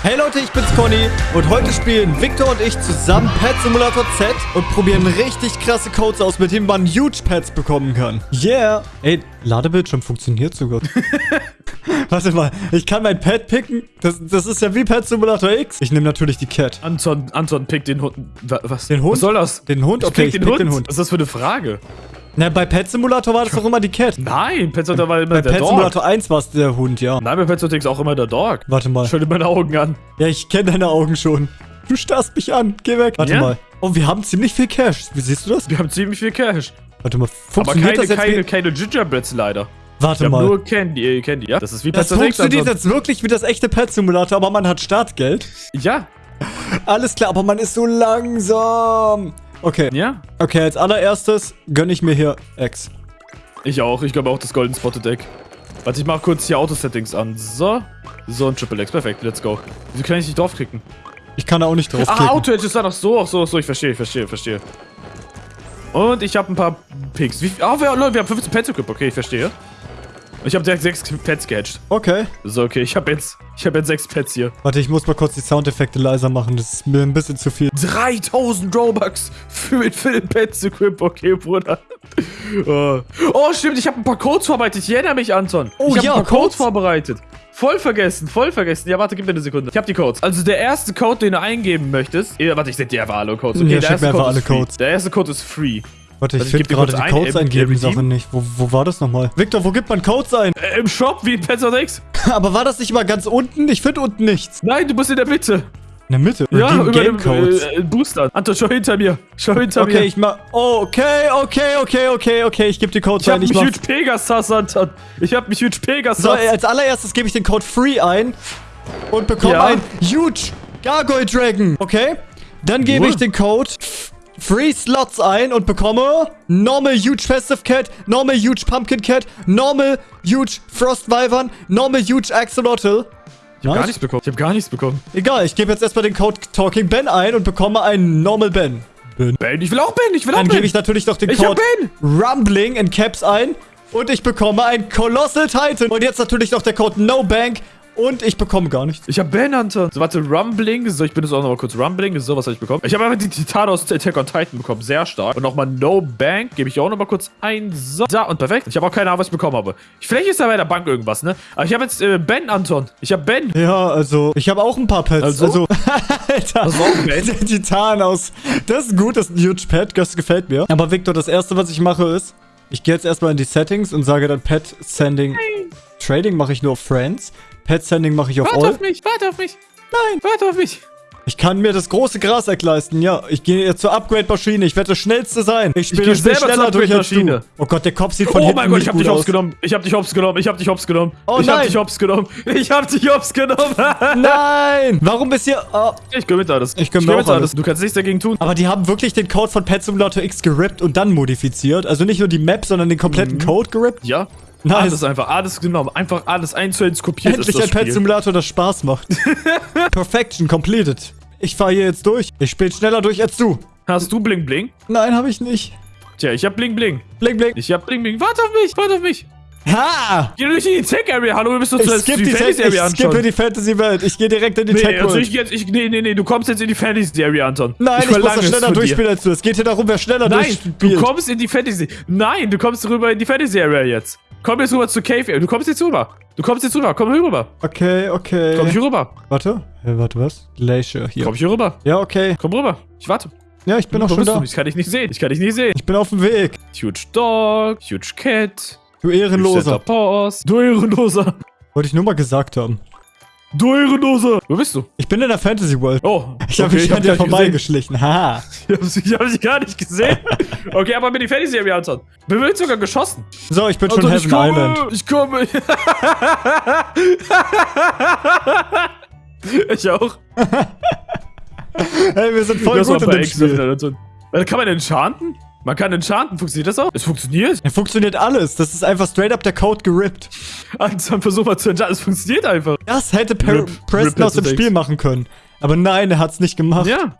Hey Leute, ich bin's Conny und heute spielen Victor und ich zusammen Pet Simulator Z und probieren richtig krasse Codes aus, mit denen man Huge Pets bekommen kann. Yeah! Ey, Ladebildschirm funktioniert sogar. Warte mal, ich kann mein Pet picken? Das, das ist ja wie Pet Simulator X. Ich nehme natürlich die Cat. Anton, Anton, pick den Hund. Wa- Was? Den Hund? Was soll das? Den Hund? Ich Okay, pick ich den, pick Hund. den Hund. Was ist das für eine Frage? Na, bei Pet Simulator war das doch immer die Cat. Nein, Pet Simulator war immer Bei der Pet Dog. Simulator 1 war es der Hund, ja. Nein, bei Pet Simulator X auch immer der Dog. Warte mal. Schau dir meine Augen an. Ja, ich kenne deine Augen schon. Du starrst mich an. Geh weg. Warte Ja? mal. Oh, wir haben ziemlich viel Cash. Wie siehst du das? Wir haben ziemlich viel Cash. Warte mal. Aber Funktioniert keine, das jetzt? keine, keine Gingerbreads leider. Warte haben mal. nur Candy, äh, Candy, ja? Das ist wie Das Pet Simulator X. funktioniert jetzt wirklich wie das echte Pet Simulator, aber man hat Startgeld. Ja, Alles klar, aber man ist so langsam. Okay. ja. Okay, als allererstes gönne ich mir hier X. Ich auch. Ich glaube auch das Golden Spotted Deck. Warte, ich mach kurz hier Auto-Settings an. So. So, ein Triple X. Perfekt, let's go. Wieso kann ich nicht draufklicken? Ich kann da auch nicht draufklicken. Ah, Auto-Edge ist da noch so. Ach so, so. Ich verstehe, ich verstehe, verstehe. Und ich habe ein paar Picks. Wie, ah, wir, Leute, wir haben 15 Pets equipped. Okay, ich verstehe. Ich habe direkt 6 Pets gehatcht. Okay. So, okay, ich habe jetzt, ich habe jetzt 6 Pets hier. Warte, ich muss mal kurz die Soundeffekte leiser machen. Das ist mir ein bisschen zu viel. 3000 Robux für, für den Pets equip. Okay, Bruder. oh. oh, stimmt, ich habe ein paar Codes vorbereitet. Ich erinnere mich, Anton. Oh, ich habe ja, ein paar Codes. Codes vorbereitet. Voll vergessen, voll vergessen. Ja, warte, gib mir eine Sekunde. Ich habe die Codes. Also der erste Code, den du eingeben möchtest. Ja, warte, ich sende dir einfach alle Codes. Okay, Ja, der erste mir einfach Code alle. Codes. Der erste Code ist free. Warte, ich ich finde gerade die ein, Codes äh, eingeben. Sache nicht. Wo, wo war das nochmal? Victor, wo gibt man Codes ein? Äh, Im Shop wie in Pets X? aber war das nicht mal ganz unten? Ich finde unten nichts. Nein, du musst in der Mitte. In der Mitte. Ja, über Game dem Codes. äh, Booster. Anton, schau hinter mir. Schau hinter Okay, mir. ich mach. Oh, okay, okay, okay, okay, okay. Ich gebe die Codes Ich hab ein. mich Ich mach. Huge Pegasus, Anton. Ich hab mich Huge Pegasus. So, als allererstes gebe ich den Code Free ein und bekomme Ja. ein Huge Gargoyle Dragon. Okay? Dann gebe ich den Code Free Slots ein und bekomme Normal Huge Festive Cat, Normal Huge Pumpkin Cat, Normal Huge Frost Wyvern, Normal Huge Axolotl. ich hab Nice. gar nichts bekommen. Ich hab gar nichts bekommen. Egal, ich gebe jetzt erstmal den Code Talking Ben ein und bekomme einen Normal Ben. Ben, ich will auch Ben. Ich will auch Dann Ben. gebe ich natürlich noch den Ich Code Ben. Rumbling in Caps ein und ich bekomme ein Colossal Titan. Und jetzt natürlich noch der Code No Bank und ich bekomme gar nichts. Ich hab Ben, Anton. So, warte, Rumbling. So, ich benutze auch noch mal kurz Rumbling. So, was habe ich bekommen? Ich habe einfach die Titan aus Attack on Titan bekommen. Sehr stark. Und nochmal No Bank. Gebe ich auch noch mal kurz ein. So, da und perfekt. Ich habe auch keine Ahnung, was ich bekommen habe. Vielleicht ist da bei der Bank irgendwas, ne? Aber ich habe jetzt äh, Ben, Anton. Ich habe Ben. Ja, also, ich habe auch ein paar Pets. Also, Also? Alter, Das war auch Pet? der Titan aus. Das ist gut, das ist ein huge Pet, das gefällt mir. Aber Victor, das erste, was ich mache, ist, ich gehe jetzt erstmal in die Settings und sage dann Pet Sending. Trading mache ich nur auf Friends. Pet Sending mache ich auf Warte All. auf mich, warte auf mich. Nein. Warte auf mich. Ich kann mir das große Gras leisten. Ja, ich gehe jetzt zur Upgrade-Maschine. Ich werde das Schnellste sein. Ich spiele viel selber schneller durch als du. Upgrade-Maschine. Oh Gott, der Kopf sieht von Oh hinten mein Gott, ich hab dich hops genommen. Ich hab dich hops genommen. Ich hab dich hops genommen. Oh ich nein. hab dich hops genommen. Ich hab dich hops genommen. Nein! Warum ist hier... Oh. ich gönn mit alles. Ich gönn mir mit auch alles. Du kannst nichts dagegen tun. Aber die haben wirklich den Code von Pet Simulator X gerippt und dann modifiziert. Also nicht nur die Map, sondern den kompletten Mhm. Code gerippt. Ja. Nice. Alles einfach, alles genommen. Einfach alles eins zu eins kopiert Endlich ist ein das Pet Spiel. Simulator, das Spaß macht. Perfection completed. Ich fahre hier jetzt durch. Ich spiele schneller durch als du. Hast du Bling Bling? Nein, habe ich nicht. Tja, ich hab Bling Bling. Bling, bling. Ich hab Bling Bling. Warte auf mich, warte auf mich. Ha! Geh nicht in die Tech Area. Hallo, wir müssen uns Ich zuerst skippe die, Fantasy Tech- ich skippe anschauen. die Fantasy-Welt. Ich gehe direkt in die Nee, Tech also ich jetzt, ich, nee, nee, nee, du kommst jetzt in die Fantasy Area, Anton. Nein, ich, muss verlange das schneller durchspielen als du. Es geht hier darum, wer schneller Nein, durchspielt. du kommst in die Fantasy. Nein, du kommst rüber in die Fantasy Area jetzt. Komm jetzt rüber zu Cave. Du kommst jetzt rüber. Du kommst jetzt rüber. Komm hier rüber. Okay, okay. Komm hier rüber. Warte. Hey, warte, was? Glacier hier. Komm hier rüber. Ja, okay. Komm rüber. Ich warte. Ja, ich bin auch schon da. Ich kann dich nicht sehen. Ich kann dich nicht sehen. Ich bin auf dem Weg. Huge Dog, Huge Cat, Du Huge Ehrenloser. Du Ehrenloser. Wollte ich nur mal gesagt haben. Du Ehrenloser. Wo bist du? Ich bin in der Fantasy World. Oh, Ich habe okay, mich hab an dir vorbeigeschlichen. Haha. Ich habe sie gar nicht gesehen. okay, aber mit die Fantasy Area, Anton. Mir wird sogar geschossen. So, ich bin schon Anton, ich Heaven komme. Island. Ich komme. ich auch. Hey, wir sind voll Das gut in dem Spiel. Äh, Kann man enchanten? Man kann enchanten. Funktioniert das auch? Es funktioniert. Ja, funktioniert alles. Das ist einfach straight up der Code gerippt. Anton, versuch mal zu enchanten. Es funktioniert einfach. Das hätte per Rip- Preston Rip aus dem Spiel machen können. Aber nein, er hat's nicht gemacht. Ja.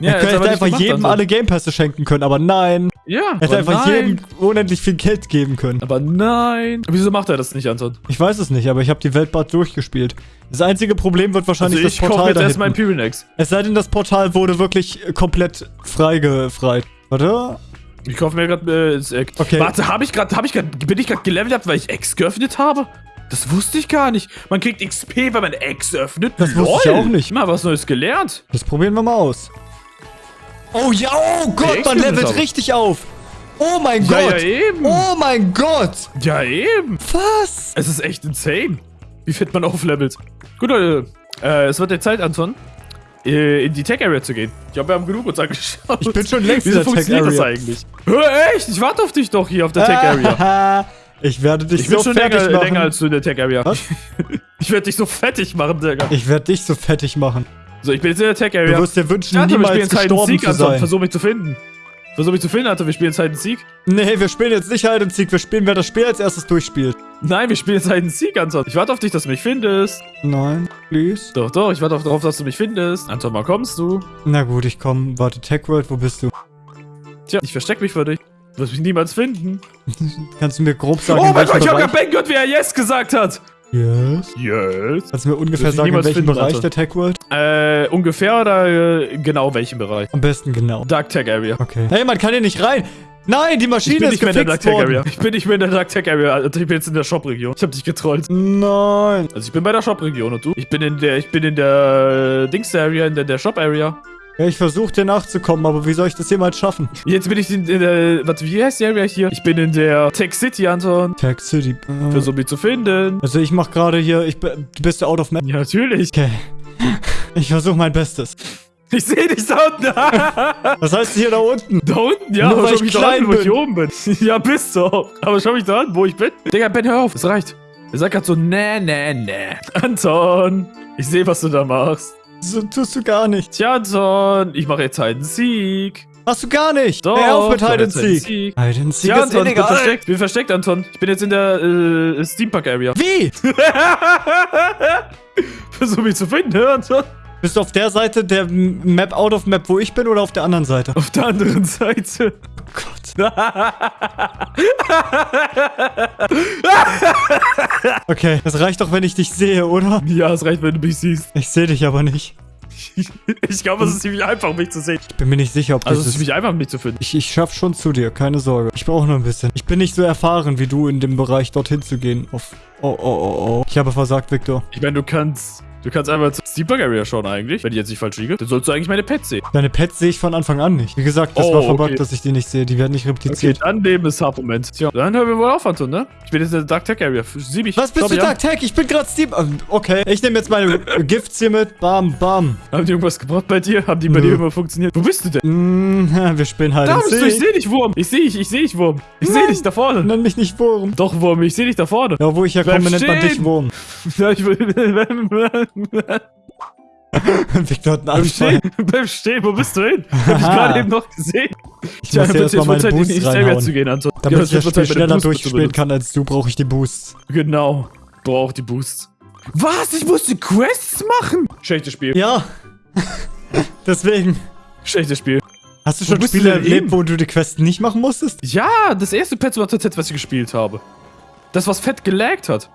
er jetzt könnte aber nicht einfach jedem Anton. alle Game Pässe schenken können, aber nein. Ja, Er hätte einfach nein. jedem unendlich viel Geld geben können. Aber nein. Wieso macht er das nicht, Anton? Ich weiß es nicht, aber ich habe die Welt bald durchgespielt. Das einzige Problem wird Also wahrscheinlich ich das Portal jetzt da erstmal ein hinten. Pyrenex. Es sei denn, das Portal wurde wirklich komplett freigefreit. Warte. Ich kaufe mir gerade äh, das Eck. Okay. Warte, habe ich gerade, habe ich gerade, bin ich gerade gelevelt ab, weil ich Ex geöffnet habe? Das wusste ich gar nicht. Man kriegt XP, wenn man Ex öffnet. Das wusste ich auch nicht. Mal was Neues gelernt. Das probieren wir mal aus. Oh ja, oh Gott, man levelt richtig auf. Oh mein Ja, Gott. ja, eben. Oh mein Gott. Ja, eben. Was? Es ist echt insane, wie fit man auflevelt. Gut, Leute. Äh, es wird der Zeit, Anton, äh, in die Tech-Area zu gehen. Ich glaube, wir haben genug uns angeschaut. Ich bin schon längst in Wieso der funktioniert das Tech-Area. eigentlich? Hör, echt? Ich warte auf dich doch hier auf der Tech-Area. Ah, ich werde dich Ich bin so schon fertig länger, machen. länger als du in der Tech-Area. Was? Ich werde dich so fettig machen, Digga. ich werde dich so fettig machen. So, ich bin jetzt in der Du Tech-Area. wirst dir wünschen, spielen niemals and gestorben zu sein. Versuch mich zu finden. Versuch mich zu finden, Anton. Wir spielen jetzt Hide and Seek. Nee, wir spielen jetzt nicht Hide and Seek. Wir spielen, wer das Spiel als erstes durchspielt. Nein, wir spielen jetzt Hide and Seek, Anton. Ich warte auf dich, dass du mich findest. Nein, please. Doch, doch, ich warte auf- darauf, dass du mich findest. Anton, wann kommst du? Na gut, ich komm. Warte, Tech World, wo bist du? Tja, ich versteck mich für dich. Du wirst mich niemals finden. Kannst du mir grob sagen, Oh in mein Gott, ich hab Bereich? grad Ben gehört, wie er Yes gesagt hat. Yes. Yes. Kannst du mir ungefähr sagen, in welchem Bereich Anton. der Tech World? Äh, ungefähr oder äh, genau welchen Bereich? Am besten genau. Dark Tech Area. Okay. Hey, man kann hier nicht rein. Nein, die Ich Maschine bin ist nicht mehr in der Dark gefixt Tech Area. worden. Ich bin nicht mehr in der Dark Tech Area. Alter, Ich bin jetzt in der Shop-Region. Ich hab dich getrollt. Nein. Also ich bin bei der Shop-Region und du? Ich bin in der, ich bin in der äh, Dings-Area, in der, der Shop-Area. Ja, ich versuche dir nachzukommen, aber wie soll ich das jemals schaffen? Jetzt bin ich in, in der, warte, wie heißt die Area hier? Ich bin in der Tech City, Anton. Tech City. Äh, Versuch mich zu finden. also ich mach gerade hier, ich bin, du bist out of map. Ja, natürlich. Okay. Ich versuche mein Bestes. Ich sehe dich da unten. Was heißt hier da unten? da unten, ja. Nur aber weil schau ich mich da an, wo ich oben bin. ja, bist du auch. Aber schau mich da an, wo ich bin. Digga, Ben, hör auf. Es reicht. Er sagt grad so, nee, nee, nee. Anton, ich sehe, was du da machst. So tust du gar nicht. Tja, Anton, ich mache jetzt Hide and Seek. Hast du gar nicht. Doch, Hör auf mit Hide and Seek. Hide and Seek Ja, ist Anton, ich bin illegal. versteckt. bin versteckt, Anton. Ich bin jetzt in der äh, Steampark-Area. Wie? Versuch mich zu finden, hör, Anton. Bist du auf der Seite der Map out of Map, wo ich bin, oder auf der anderen Seite? Auf der anderen Seite. Oh Gott. Okay, das reicht doch, wenn ich dich sehe, oder? ja, es reicht, wenn du mich siehst. Ich sehe dich aber nicht. Ich glaube, es ist ziemlich einfach, mich zu sehen. Ich bin mir nicht sicher, ob Also, das es ist ist. ziemlich einfach, mich zu finden. Ich, ich schaff schon zu dir, keine Sorge. Ich brauche nur ein bisschen. Ich bin nicht so erfahren wie du in dem Bereich, dorthin zu gehen. Auf. Oh, oh, oh, oh. Ich habe versagt, Victor. Ich meine, du kannst. Du kannst einfach zur Steampark Area schauen eigentlich, wenn ich jetzt nicht falsch liege. Dann sollst du eigentlich meine Pets sehen. Deine Pets sehe ich von Anfang an nicht. Wie gesagt, das Oh, war verbuggt, okay. dass ich die nicht sehe. Die werden nicht Okay, repliziert. dann nehmen das Supplement. Tja, dann hören wir wohl auf, Anton, ne? Ich bin jetzt in der Dark Tech Area. Sieh mich. Was bist Schau du. Dark Tech? Ich bin gerade Steam. Ähm, Okay, ich nehme jetzt meine Gifts hier mit. Bam, bam. Haben die irgendwas gebracht bei dir? Haben die bei Nö. dir immer funktioniert? Wo bist du denn? Mm, wir spielen halt Da bist du, ich sehe dich, Wurm. Ich sehe dich, ich sehe dich, Wurm. Ich sehe dich da vorne. Nenn mich nicht Wurm. Doch, Wurm, ich sehe dich da vorne. Ja, wo ich herkomme, nennt man dich. Wurm. Ja, ich will. Victor hat einen Anfall. stehen, bleib stehen, wo bist du hin? Ich hab dich gerade eben noch gesehen. Ich muss hier erstmal meine Zeit, in Boosts die Area reinhauen. zu gehen, Anton. Damit Ja, ich das Spiel meine schneller durchspielen kann als du, brauche ich die Boosts. Genau. Braucht die Boosts. Was? Ich musste Quests machen? Schlechtes Spiel. Ja. Deswegen. Schlechtes Spiel. Hast du schon Spiele erlebt, wo du die Quests nicht machen musstest? Ja, das erste Pet was ich gespielt habe. Das, was fett gelaggt hat.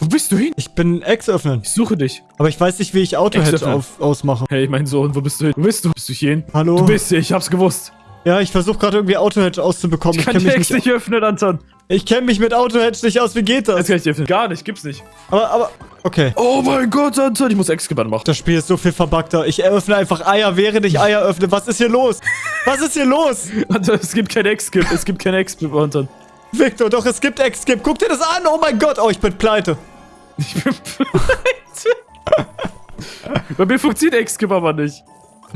Wo bist du hin? Ich bin Ex öffnen. Ich suche dich. Aber ich weiß nicht, wie ich Auto-Hedge Ex ausmache. Hey, mein Sohn, wo bist du hin? Wo bist du? Bist du hier hin? Hallo? Du bist hier, ich hab's gewusst. Ja, ich versuche gerade irgendwie Auto-Hedge auszubekommen. Ich Ich kann kenne die Ex nicht- öffnen, Anton. ich kenn mich mit Auto-Hedge nicht aus. Wie geht Das das? kann ich öffnen. Gar nicht, gibt's nicht. Aber, aber, okay. Oh mein Gott, Anton, ich muss Ex-Gebann machen. Das Spiel ist so viel verbuggter. Ich eröffne einfach Eier, während ich Eier öffne. Was ist hier los? Was ist hier los? Anton, es gibt kein Ex-Skip, es gibt kein Ex-Skip, Anton. Victor, doch, es gibt Ex-Skip. Guck dir das an. Oh mein Gott. Oh, ich bin pleite. Ich bin pleite. Bei mir funktioniert Ex-Skip aber nicht.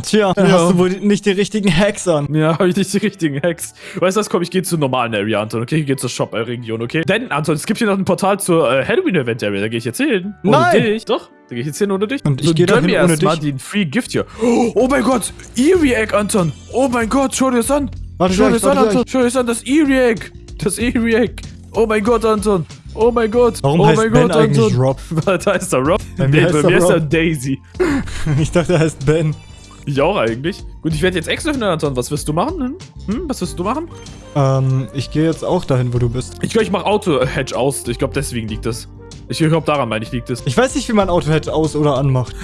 Tja, dann Ja. hast du wohl nicht die richtigen Hacks an. Ja, habe ich nicht die richtigen Hacks. Weißt du was, komm, ich gehe zur normalen Area, Anton, okay? Ich gehe zur Shop-Region, okay? Denn, Anton, es gibt hier noch ein Portal zur äh, Halloween-Event-Area, da gehe ich jetzt hin. Ohne Nein! dich. Doch, da gehe ich jetzt hin ohne dich. Und ich So, geh da hin mir ohne erst mal dich. den Free Gift hier. Oh mein Gott, Eerie-Egg, Anton. Oh mein Gott, schau dir das an. Warte schau dir das an, Anton. Schau dir das an, das Eerie-Egg. Das Eerie-Egg. Oh mein Gott, Anton. Oh mein Gott. Warum oh heißt mein Ben Gott, eigentlich Anton. Rob? da ist der Rob. Bei Nee, mir heißt bei er mir ist er. Daisy. Ich dachte, er heißt Ben. Ich auch eigentlich. Gut, ich werde jetzt extra öffnen, Anton. Was wirst du machen? Hm? Hm? Was wirst du machen? Ähm, ich gehe jetzt auch dahin, wo du bist. Ich glaube, ich mache Auto-Hedge aus. Ich glaube, deswegen liegt das. Ich glaube, daran meine ich, liegt es. Ich weiß nicht, wie man Auto-Hedge aus- oder anmacht.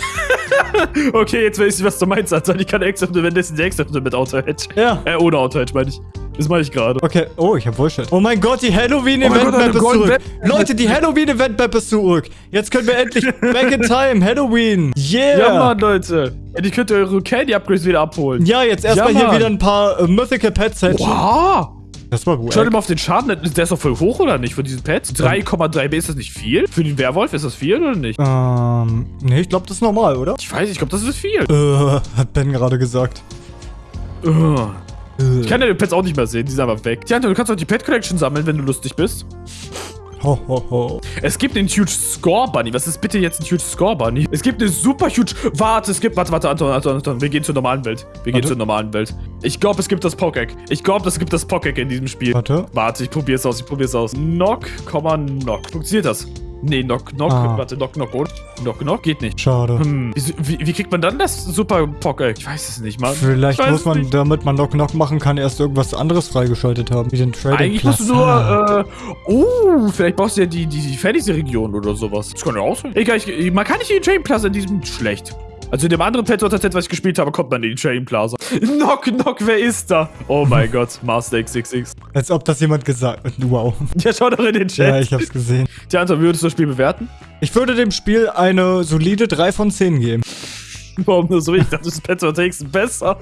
okay, jetzt weiß ich, was du meinst, Anton. Ich kann extra öffnen, wenn das extra öffnen mit Auto-Hedge. Ja. Äh, ohne Auto-Hedge, meine ich. Das meine ich gerade. Okay. Oh, ich hab Bullshit. Oh mein Gott, die Oh Halloween-Event-Map eine ist zurück. Leute, die Halloween-Event-Map ist zurück. Jetzt können wir endlich back in time. Halloween. Yeah. Ja, Mann, Leute. Ja, die könnt ihr eure Candy-Upgrades wieder abholen. Ja, jetzt erstmal Ja, hier wieder ein paar äh, Mythical Pets. Wow. Das war gut. Schau dir mal auf den Schaden. Der ist doch voll hoch, oder nicht, von diesen Pets? 3,3 B, ist das nicht viel? Für den Werwolf ist das viel, oder nicht? Ähm, nee, ich glaube, das ist normal, oder? Ich weiß, ich glaube, das ist viel. Äh, hat Ben gerade gesagt. Äh. Ich kann ja die Pets auch nicht mehr sehen, die sind einfach weg. Tja, du kannst auch die Pet Collection sammeln, wenn du lustig bist. Ho, ho, ho. Es gibt einen Huge Score Bunny. Was ist bitte jetzt ein Huge Score Bunny? Es gibt eine super huge. Warte, es gibt. Warte, warte, Anton, Anton, Anton. Wir gehen zur normalen Welt. Wir gehen Warte. zur normalen Welt. Ich glaube, es gibt das Pockegg. Ich glaube, es gibt das Pockegg in diesem Spiel. Warte. Warte, ich probier's aus, ich probier's aus. Knock, Knock. Funktioniert das? Nee, Knock, Knock. Ah. Warte, Knock, Knock, und? Knock, Knock geht nicht. Schade. Hm, wie, wie, kriegt man dann das super Pockegg? Ich weiß es nicht, Mann. Vielleicht muss man, nicht. damit man Knock Knock machen kann, erst irgendwas anderes freigeschaltet haben. Wie den Trading Eigentlich musst du nur, äh, oh, vielleicht brauchst du ja die, die, die Fantasy-Region oder sowas. Das kann ja auch sein. Egal, ich, man kann nicht in die Train Plaza in diesem schlecht. Also in dem anderen Pet Set, was ich gespielt habe, kommt man in die Train Plaza. Knock, knock, wer ist da? Oh mein Gott, Master XXX. Als ob das jemand gesagt hat. Wow. Ja, schau doch in den Chat. Ja, ich hab's gesehen. Tja, Anton, wie würdest du das Spiel bewerten? Ich würde dem Spiel eine solide 3 von 10 geben. Warum nur so? Ich dachte, das Pet Takes besser.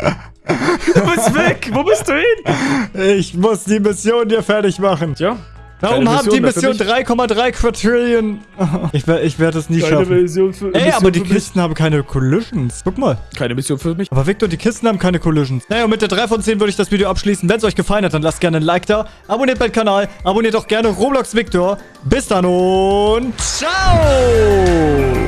Du bist weg. Wo bist du hin? Ich muss die Mission hier fertig machen. Tja. Warum haben die Mission mich. 3,3 Quadrillion? Ich, wer- ich werde es nie Keine schaffen. Mission für Ey, Mission aber die für mich. Kisten haben keine Collisions. Guck mal. Keine Mission für mich. Aber Victor, die Kisten haben keine Collisions. Naja, und mit der 3 von 10 würde ich das Video abschließen. Wenn es euch gefallen hat, dann lasst gerne ein Like da. Abonniert meinen Kanal. Abonniert auch gerne Roblox Victor. Bis dann und ciao!